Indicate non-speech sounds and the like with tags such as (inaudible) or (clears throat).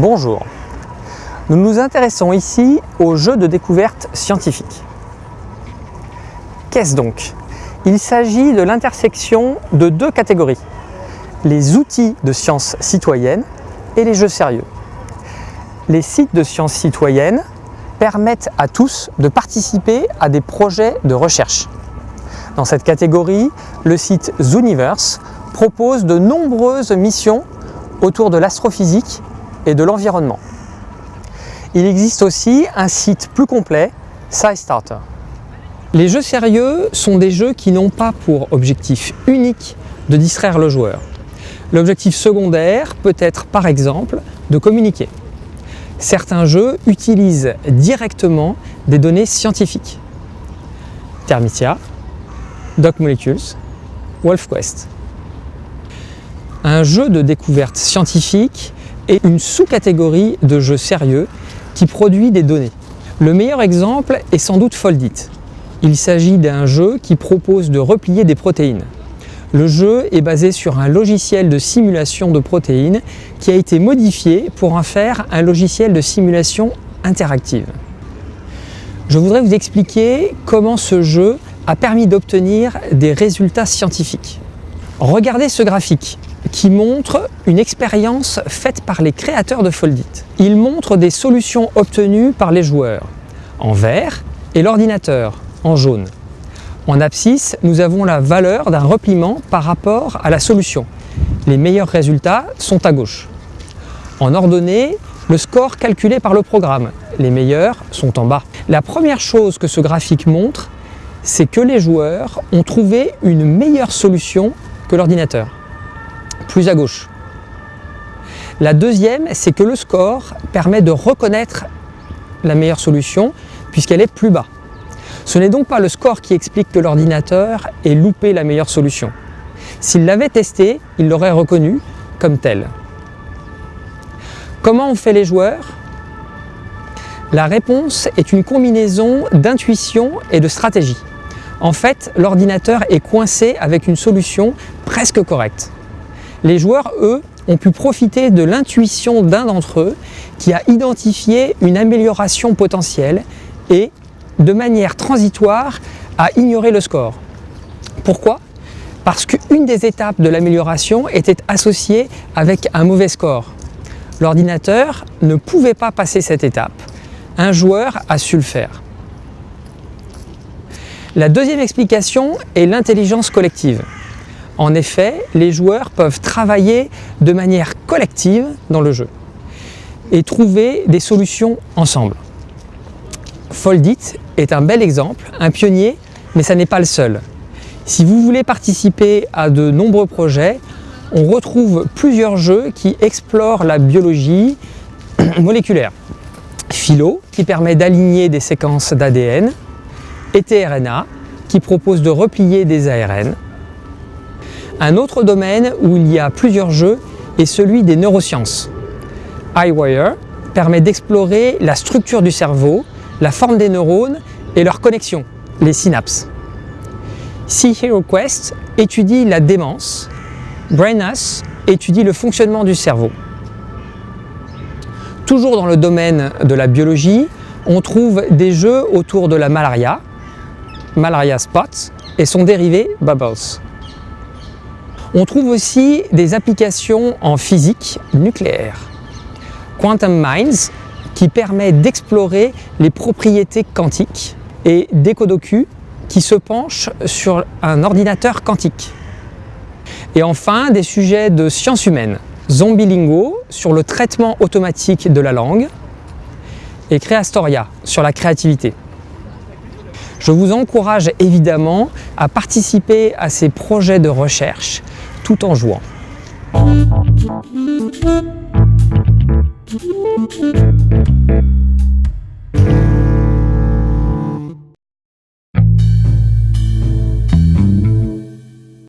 Bonjour, nous nous intéressons ici aux jeux de découverte scientifique. Qu'est-ce donc? Il s'agit de l'intersection de deux catégories, les outils de sciences citoyennes et les jeux sérieux. Les sites de sciences citoyennes permettent à tous de participer à des projets de recherche. Dans cette catégorie, le site Zooniverse propose de nombreuses missions autour de l'astrophysique et de l'environnement. Il existe aussi un site plus complet, SciStarter. Les jeux sérieux sont des jeux qui n'ont pas pour objectif unique de distraire le joueur. L'objectif secondaire peut être par exemple de communiquer. Certains jeux utilisent directement des données scientifiques. Thermitia, Doc Molecules, WolfQuest. Un jeu de découverte scientifique est une sous-catégorie de jeux sérieux qui produit des données. Le meilleur exemple est sans doute Foldit. Il s'agit d'un jeu qui propose de replier des protéines. Le jeu est basé sur un logiciel de simulation de protéines qui a été modifié pour en faire un logiciel de simulation interactive. Je voudrais vous expliquer comment ce jeu a permis d'obtenir des résultats scientifiques. Regardez ce graphique qui montre une expérience faite par les créateurs de Foldit. Il montre des solutions obtenues par les joueurs en vert et l'ordinateur en jaune. En abscisse, nous avons la valeur d'un repliement par rapport à la solution. Les meilleurs résultats sont à gauche. En ordonnée, le score calculé par le programme. Les meilleurs sont en bas. La première chose que ce graphique montre, c'est que les joueurs ont trouvé une meilleure solution que l'ordinateur plus à gauche. La deuxième, c'est que le score permet de reconnaître la meilleure solution puisqu'elle est plus bas. Ce n'est donc pas le score qui explique que l'ordinateur ait loupé la meilleure solution. S'il l'avait testé, il l'aurait reconnu comme tel. Comment ont fait les joueurs? La réponse est une combinaison d'intuition et de stratégie. En fait, l'ordinateur est coincé avec une solution presque correcte. Les joueurs, eux, ont pu profiter de l'intuition d'un d'entre eux qui a identifié une amélioration potentielle et, de manière transitoire, a ignoré le score. Pourquoi? Parce qu'une des étapes de l'amélioration était associée avec un mauvais score. L'ordinateur ne pouvait pas passer cette étape. Un joueur a su le faire. La deuxième explication est l'intelligence collective. En effet, les joueurs peuvent travailler de manière collective dans le jeu et trouver des solutions ensemble. Foldit est un bel exemple, un pionnier, mais ça n'est pas le seul. Si vous voulez participer à de nombreux projets, on retrouve plusieurs jeux qui explorent la biologie (clears throat) moléculaire. Philo, qui permet d'aligner des séquences d'ADN, et tRNA, qui propose de replier des ARN, un autre domaine où il y a plusieurs jeux est celui des neurosciences. iWire permet d'explorer la structure du cerveau, la forme des neurones et leurs connexions, les synapses. Sea Hero Quest étudie la démence, BrainUs étudie le fonctionnement du cerveau. Toujours dans le domaine de la biologie, on trouve des jeux autour de la malaria, Malaria Spot, et son dérivé Bubbles. On trouve aussi des applications en physique nucléaire. Quantum Minds, qui permet d'explorer les propriétés quantiques, et Decodocu, qui se penche sur un ordinateur quantique. Et enfin, des sujets de sciences humaines. Zombilingo, sur le traitement automatique de la langue, et Creastoria, sur la créativité. Je vous encourage évidemment à participer à ces projets de recherche tout en jouant. Thank you.